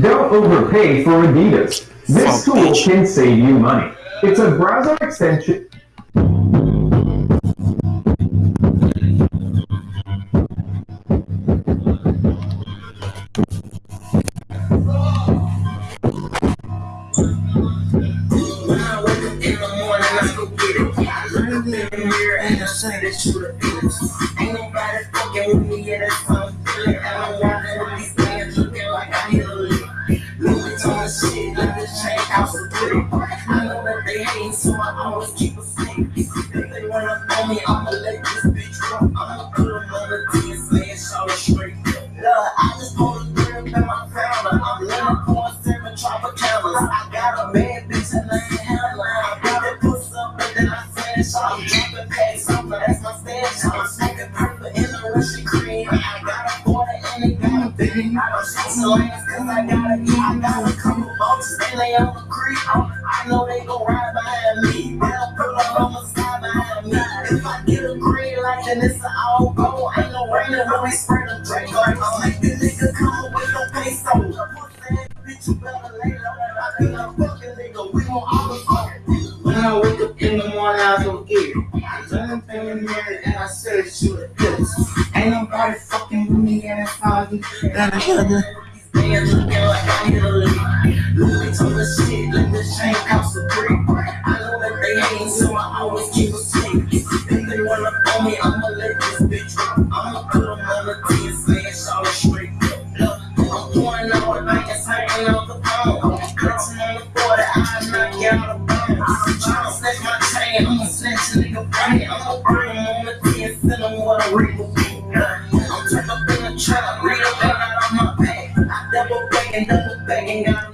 Don't overpay for Adidas. This Fuck, tool bitch. can save you money. It's a browser extension. When I wake up in the morning, I go get it. I look in the mirror and I say that you the illest. Ain't nobody fucking with me, yeah, that's how Shit, like this chain house of pretty. I know that they hate, so I always keep a stick. If they wanna throw me, I'ma let this bitch rock. I'ma put them on the T and say it's all straight. Love, I just pulled a grip in my founder. I'm living for seven Tropicana's. I got a bad bitch and I ain't handling. I that puss up and then I flash off. Dropping packs but that's my stash. I'm smoking purple in the Russian cream. I got a border and it got a big. I'm chasing lanes cause I gotta. I got a they on the. I know they gon' ride behind me. They'll pull up on the side behind me. If I get a green light, then it's an all go. Ain't no rain when we spray the drink. I'm like, this nigga come with no peso. Bitch, you better lay low. I think I'm fucking nigga. We gon' all the fuck. When I wake up in the morning, I go get it. I look up in the mirror and I said, you the illest. Ain't nobody fucking with me and it's foggy. That I got the like I hit a always keep a stick. If they wanna throw me, I'ma let this bitch rock. I'ma put them on the T and it's all straight. Look, I'm pouring all night, it's hanging out the phone. Clutching on the border, I knock you out of bounds. I'm tryna snatch my chain, I'ma snatch a nigga brain. I'ma bring him on the T and send him what a ring will be. I'm turned up in the trap, read a out on my back. I double back and double and got